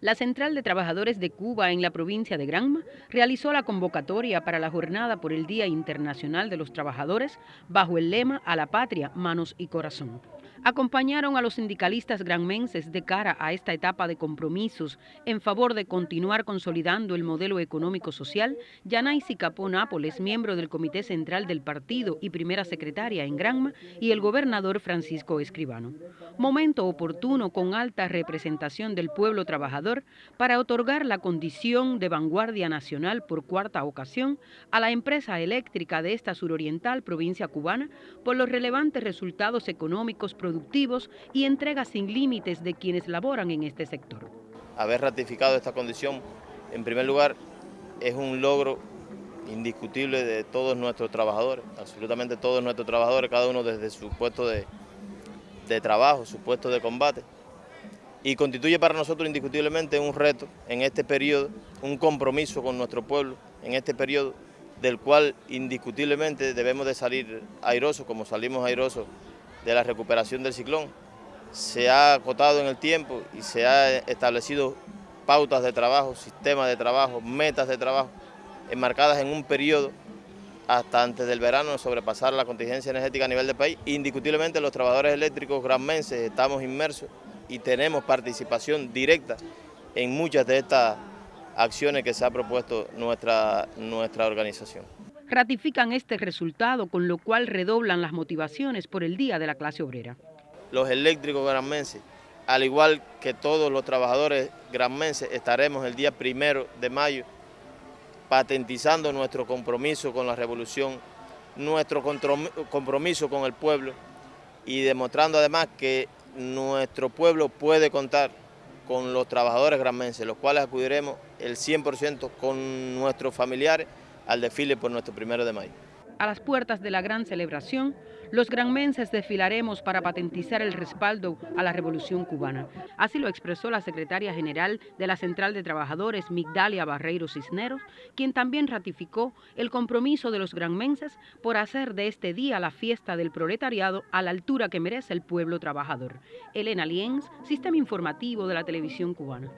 La Central de Trabajadores de Cuba en la provincia de Granma realizó la convocatoria para la jornada por el Día Internacional de los Trabajadores bajo el lema A la Patria, Manos y Corazón acompañaron a los sindicalistas granmenses de cara a esta etapa de compromisos en favor de continuar consolidando el modelo económico-social, Yanaisi Capó Nápoles, miembro del Comité Central del Partido y primera secretaria en Granma, y el gobernador Francisco Escribano. Momento oportuno con alta representación del pueblo trabajador para otorgar la condición de vanguardia nacional por cuarta ocasión a la empresa eléctrica de esta suroriental provincia cubana por los relevantes resultados económicos productivos y entrega sin límites de quienes laboran en este sector. Haber ratificado esta condición, en primer lugar, es un logro indiscutible de todos nuestros trabajadores, absolutamente todos nuestros trabajadores, cada uno desde su puesto de, trabajo, su puesto de combate, y constituye para nosotros indiscutiblemente un reto en este periodo, un compromiso con nuestro pueblo en este periodo, del cual indiscutiblemente debemos de salir airosos, como salimos airosos de la recuperación del ciclón. Se ha acotado en el tiempo y se ha establecido pautas de trabajo, sistemas de trabajo, metas de trabajo, enmarcadas en un periodo hasta antes del verano sobrepasar la contingencia energética a nivel del país. Indiscutiblemente los trabajadores eléctricos granmenses estamos inmersos y tenemos participación directa en muchas de estas acciones que se ha propuesto nuestra, nuestra organización ratifican este resultado, con lo cual redoblan las motivaciones por el Día de la Clase Obrera. Los eléctricos granmenses, al igual que todos los trabajadores granmenses, estaremos el día primero de mayo patentizando nuestro compromiso con la revolución, nuestro compromiso con el pueblo y demostrando además que nuestro pueblo puede contar con los trabajadores granmenses, los cuales acudiremos el 100% con nuestros familiares al desfile por nuestro primero de mayo. A las puertas de la gran celebración, los granmenses desfilaremos para patentizar el respaldo a la revolución cubana. Así lo expresó la secretaria general de la Central de Trabajadores, Migdalia Barreiro Cisneros, quien también ratificó el compromiso de los granmenses por hacer de este día la fiesta del proletariado a la altura que merece el pueblo trabajador. Elena Lienz, Sistema Informativo de la Televisión Cubana.